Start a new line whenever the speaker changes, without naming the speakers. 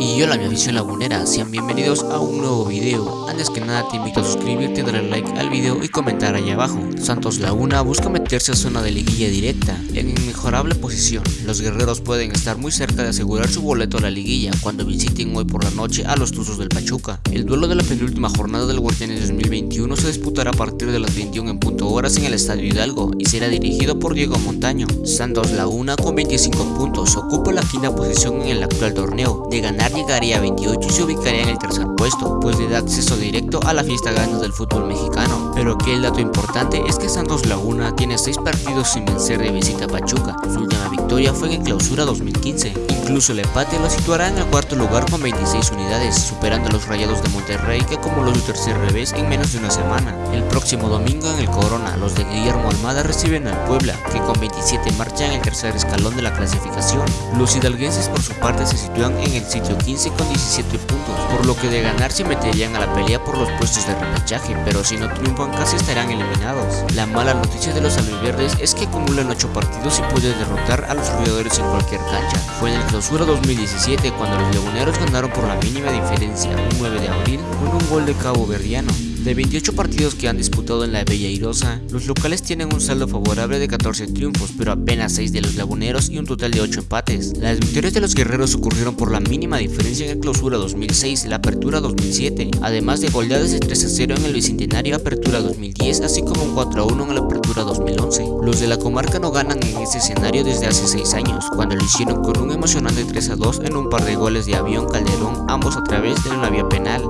Y hola mi afición lagunera, sean bienvenidos a un nuevo video. Antes que nada te invito a suscribirte, darle like al video y comentar ahí abajo. Santos Laguna busca meterse a zona de liguilla directa, en inmejorable posición. Los guerreros pueden estar muy cerca de asegurar su boleto a la liguilla cuando visiten hoy por la noche a los Tuzos del Pachuca. El duelo de la penúltima jornada del Guardianes 2021 se disputará a partir de las 21 en punto horas en el Estadio Hidalgo y será dirigido por Diego Montaño. Santos Laguna con 25 puntos ocupa la quinta posición en el actual torneo. De ganar llegaría a 28 y se ubicaría en el tercer puesto, pues le da acceso directo a la fiesta gana del fútbol mexicano. Pero aquí el dato importante es que Santos Laguna tiene 6 partidos sin vencer de visita a Pachuca, su última victoria fue en clausura 2015. Incluso el empate lo situará en el cuarto lugar con 26 unidades, superando a los Rayados de Monterrey que acumuló su tercer revés en menos de una semana. El próximo domingo en el Corona, los de Guillermo Almada reciben al Puebla, que con 27 marcha en el tercer escalón de la clasificación. Los hidalguenses por su parte se sitúan en el sitio 15 con 17 puntos, por lo que de ganar se meterían a la pelea por los puestos de repechaje, pero si no triunfan casi estarán eliminados. La mala noticia de los albiverdes es que acumulan 8 partidos y pueden derrotar a los jugadores en cualquier cancha. Fue en el clausura 2017 cuando los leoneros ganaron por la mínima diferencia, un 9 de abril, con un gol de Cabo Verdiano. De 28 partidos que han disputado en la Bella Irosa, los locales tienen un saldo favorable de 14 triunfos, pero apenas 6 de los laguneros y un total de 8 empates. Las victorias de los guerreros ocurrieron por la mínima diferencia en el clausura 2006 y la apertura 2007, además de goleadas de 3 a 0 en el bicentenario apertura 2010, así como un 4 a 1 en la apertura 2011. Los de la comarca no ganan en este escenario desde hace 6 años, cuando lo hicieron con un emocionante 3 a 2 en un par de goles de avión Calderón, ambos a través de una vía penal.